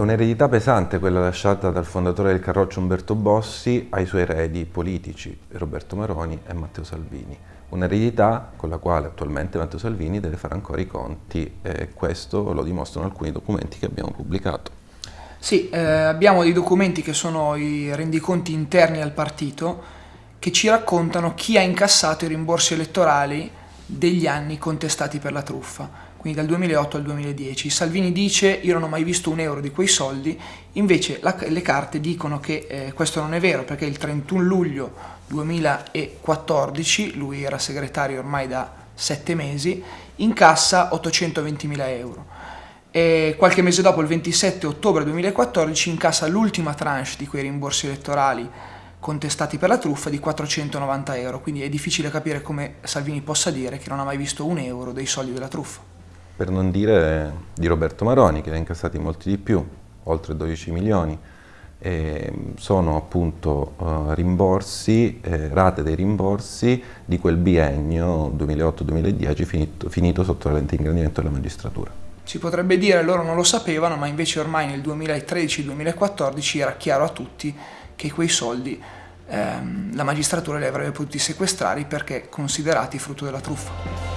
un'eredità pesante quella lasciata dal fondatore del Carroccio Umberto Bossi ai suoi eredi politici, Roberto Maroni e Matteo Salvini. Un'eredità con la quale attualmente Matteo Salvini deve fare ancora i conti e questo lo dimostrano alcuni documenti che abbiamo pubblicato. Sì, eh, abbiamo dei documenti che sono i rendiconti interni al partito che ci raccontano chi ha incassato i rimborsi elettorali degli anni contestati per la truffa quindi dal 2008 al 2010. Salvini dice io non ho mai visto un euro di quei soldi, invece la, le carte dicono che eh, questo non è vero perché il 31 luglio 2014, lui era segretario ormai da sette mesi, incassa 820 mila euro. E qualche mese dopo, il 27 ottobre 2014, incassa l'ultima tranche di quei rimborsi elettorali contestati per la truffa di 490 euro, quindi è difficile capire come Salvini possa dire che non ha mai visto un euro dei soldi della truffa per non dire di Roberto Maroni che ne ha incassati molti di più, oltre 12 milioni. E sono appunto uh, rimborsi, eh, rate dei rimborsi di quel biennio 2008-2010 finito, finito sotto la lente ingrandimento della magistratura. Si potrebbe dire loro non lo sapevano, ma invece ormai nel 2013-2014 era chiaro a tutti che quei soldi ehm, la magistratura li avrebbe potuti sequestrare perché considerati frutto della truffa.